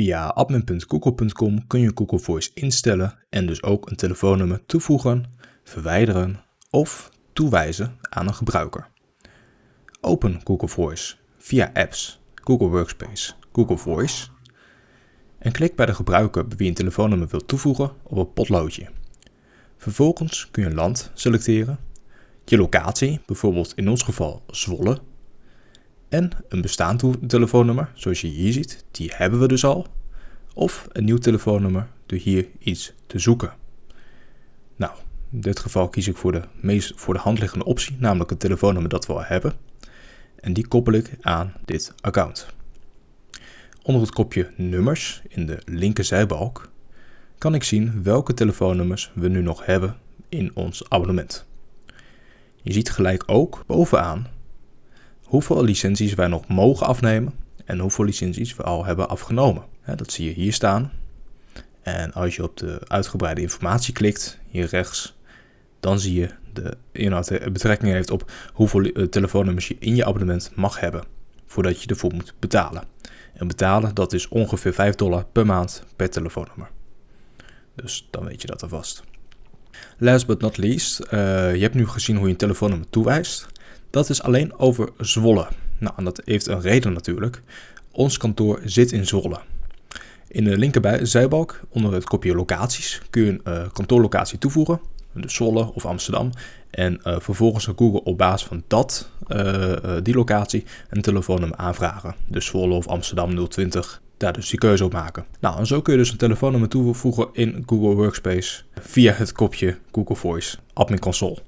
Via admin.google.com kun je Google Voice instellen en dus ook een telefoonnummer toevoegen, verwijderen of toewijzen aan een gebruiker. Open Google Voice via Apps, Google Workspace, Google Voice en klik bij de gebruiker bij wie een telefoonnummer wilt toevoegen op een potloodje. Vervolgens kun je een land selecteren, je locatie, bijvoorbeeld in ons geval Zwolle, en een bestaand telefoonnummer, zoals je hier ziet, die hebben we dus al, of een nieuw telefoonnummer door hier iets te zoeken. Nou, in dit geval kies ik voor de meest voor de hand liggende optie, namelijk het telefoonnummer dat we al hebben. En die koppel ik aan dit account. Onder het kopje nummers in de linker zijbalk kan ik zien welke telefoonnummers we nu nog hebben in ons abonnement. Je ziet gelijk ook bovenaan hoeveel licenties wij nog mogen afnemen en hoeveel licenties we al hebben afgenomen. Dat zie je hier staan. En als je op de uitgebreide informatie klikt, hier rechts, dan zie je de inhoud betrekking heeft op hoeveel eh, telefoonnummers je in je abonnement mag hebben voordat je ervoor moet betalen. En betalen, dat is ongeveer 5 dollar per maand per telefoonnummer. Dus dan weet je dat alvast. Last but not least, uh, je hebt nu gezien hoe je een telefoonnummer toewijst. Dat is alleen over Zwolle. Nou, en dat heeft een reden natuurlijk. Ons kantoor zit in Zwolle. In de linkerbij zijbalk, onder het kopje locaties, kun je een uh, kantoorlocatie toevoegen. Dus Zwolle of Amsterdam. En uh, vervolgens gaat Google op basis van dat, uh, die locatie, een telefoonnummer aanvragen. Dus Zwolle of Amsterdam 020, daar dus die keuze op maken. Nou, en zo kun je dus een telefoonnummer toevoegen in Google Workspace via het kopje Google Voice Admin Console.